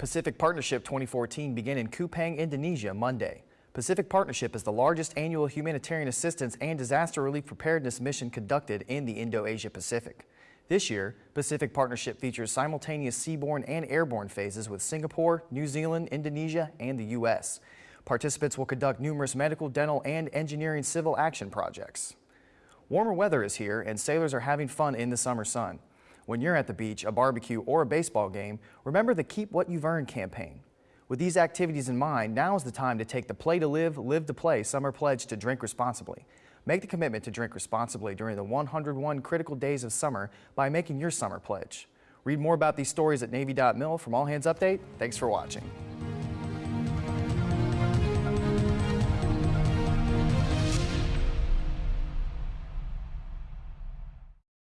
Pacific Partnership 2014 began in Kupang, Indonesia Monday. Pacific Partnership is the largest annual humanitarian assistance and disaster relief preparedness mission conducted in the Indo-Asia Pacific. This year, Pacific Partnership features simultaneous seaborne and airborne phases with Singapore, New Zealand, Indonesia, and the U.S. Participants will conduct numerous medical, dental, and engineering civil action projects. Warmer weather is here and sailors are having fun in the summer sun. When you're at the beach, a barbecue, or a baseball game, remember the Keep What You've Earned campaign. With these activities in mind, now is the time to take the Play to Live, Live to Play summer pledge to drink responsibly. Make the commitment to drink responsibly during the 101 critical days of summer by making your summer pledge. Read more about these stories at Navy.mil. From All Hands Update, thanks for watching.